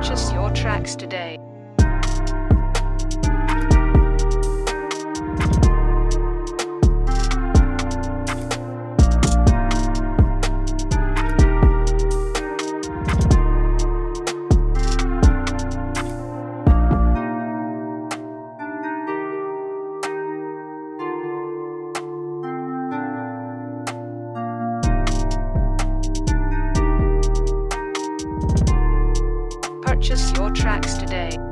Purchase your tracks today. Tracks today.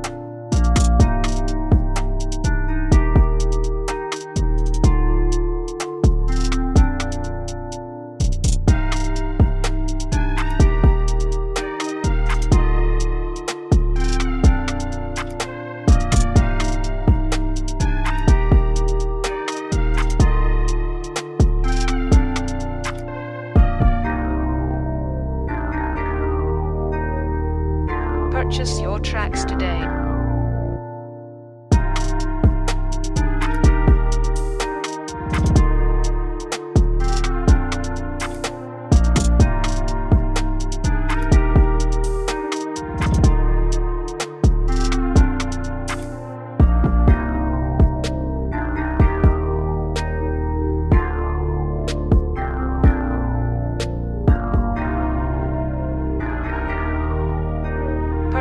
Purchase your tracks today.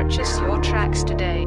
Purchase your tracks today.